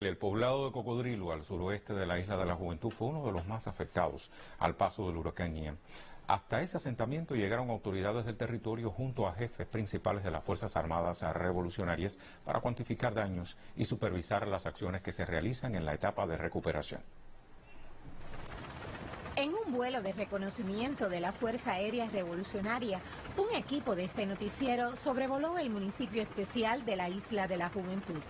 El poblado de Cocodrilo, al suroeste de la isla de la Juventud, fue uno de los más afectados al paso del huracán Ian. Hasta ese asentamiento llegaron autoridades del territorio junto a jefes principales de las Fuerzas Armadas Revolucionarias para cuantificar daños y supervisar las acciones que se realizan en la etapa de recuperación. En un vuelo de reconocimiento de la Fuerza Aérea Revolucionaria, un equipo de este noticiero sobrevoló el municipio especial de la Isla de la Juventud.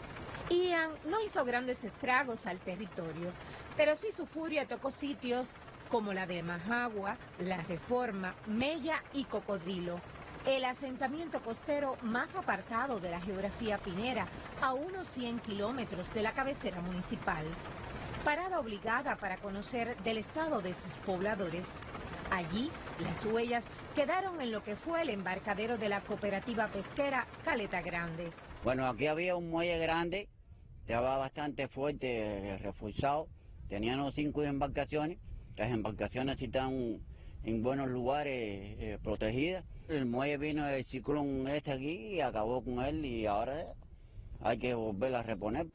Ian no hizo grandes estragos al territorio, pero sí su furia tocó sitios como la de Majagua, La Reforma, Mella y Cocodrilo, el asentamiento costero más apartado de la geografía pinera, a unos 100 kilómetros de la cabecera municipal. Parada obligada para conocer del estado de sus pobladores. Allí, las huellas quedaron en lo que fue el embarcadero de la cooperativa pesquera Caleta Grande. Bueno, aquí había un muelle grande estaba bastante fuerte, eh, reforzado. Tenían cinco embarcaciones. Las embarcaciones están en buenos lugares eh, protegidas. El muelle vino del ciclón este aquí y acabó con él y ahora hay que volver a reponer.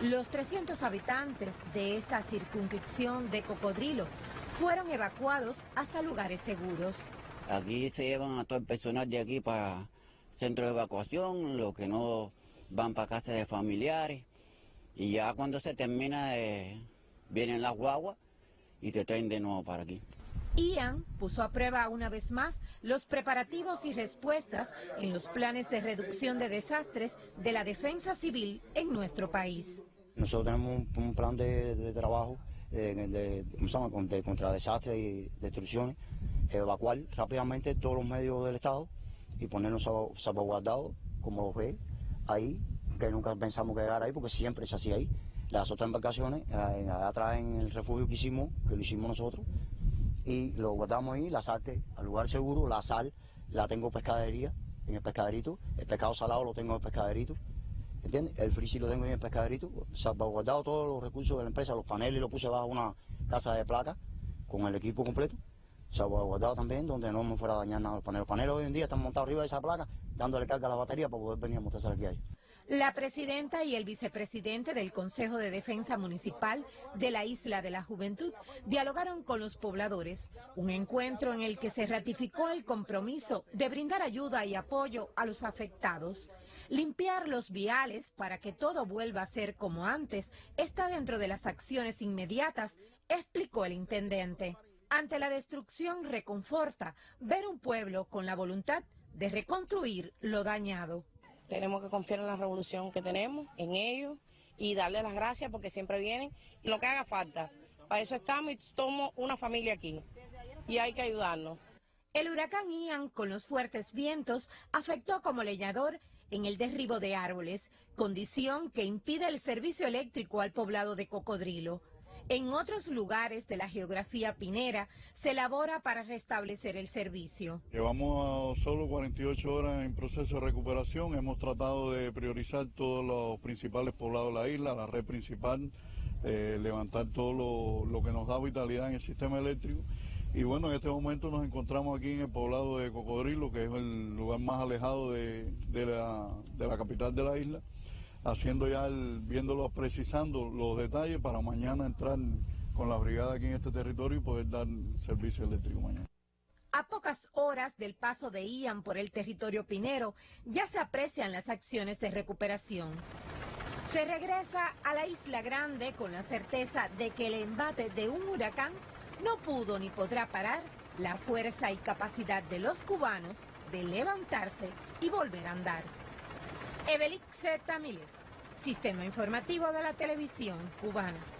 Los 300 habitantes de esta circunscripción de Cocodrilo fueron evacuados hasta lugares seguros. Aquí se llevan a todo el personal de aquí para centro de evacuación, los que no van para casa de familiares. Y ya cuando se termina, vienen las guaguas y te traen de nuevo para aquí. Ian puso a prueba una vez más los preparativos y respuestas en los planes de reducción de desastres de la defensa civil en nuestro país. Nosotros tenemos un, plan de, trabajo eh, de, contra desastres y destrucciones, evacuar rápidamente todos los medios del Estado y ponernos salvaguardados, como lo ve ahí, que nunca pensamos que llegara ahí, porque siempre se hacía ahí. Las otras embarcaciones, eh, atrás en el refugio que hicimos, que lo hicimos nosotros, y lo guardamos ahí, la salte al lugar seguro, la sal la tengo pescadería, en el pescaderito, el pescado salado lo tengo en el pescaderito, ¿entiendes? El frisi lo tengo en el pescaderito, salvaguardado todos los recursos de la empresa, los paneles los puse bajo una casa de placa con el equipo completo, salvaguardado también, donde no me fuera a dañar nada los paneles. Los paneles hoy en día están montados arriba de esa placa, dándole carga a la batería para poder venir a montarse aquí ahí. La presidenta y el vicepresidente del Consejo de Defensa Municipal de la Isla de la Juventud dialogaron con los pobladores, un encuentro en el que se ratificó el compromiso de brindar ayuda y apoyo a los afectados. Limpiar los viales para que todo vuelva a ser como antes está dentro de las acciones inmediatas, explicó el intendente. Ante la destrucción reconforta ver un pueblo con la voluntad de reconstruir lo dañado. Tenemos que confiar en la revolución que tenemos, en ellos, y darle las gracias porque siempre vienen y lo que haga falta. Para eso estamos y somos una familia aquí y hay que ayudarnos. El huracán Ian, con los fuertes vientos, afectó como leñador en el derribo de árboles, condición que impide el servicio eléctrico al poblado de Cocodrilo. En otros lugares de la geografía pinera se elabora para restablecer el servicio. Llevamos solo 48 horas en proceso de recuperación. Hemos tratado de priorizar todos los principales poblados de la isla, la red principal, eh, levantar todo lo, que nos da vitalidad en el sistema eléctrico. Y bueno, en este momento nos encontramos aquí en el poblado de Cocodrilo, que es el lugar más alejado de, la, de la capital de la isla haciendo ya, el, viéndolo, precisando los detalles para mañana entrar con la brigada aquí en este territorio y poder dar servicio eléctrico mañana. A pocas horas del paso de Ian por el territorio pinero, ya se aprecian las acciones de recuperación. Se regresa a la Isla Grande con la certeza de que el embate de un huracán no pudo ni podrá parar la fuerza y capacidad de los cubanos de levantarse y volver a andar. Evelix Z. Miller, Sistema Informativo de la Televisión Cubana.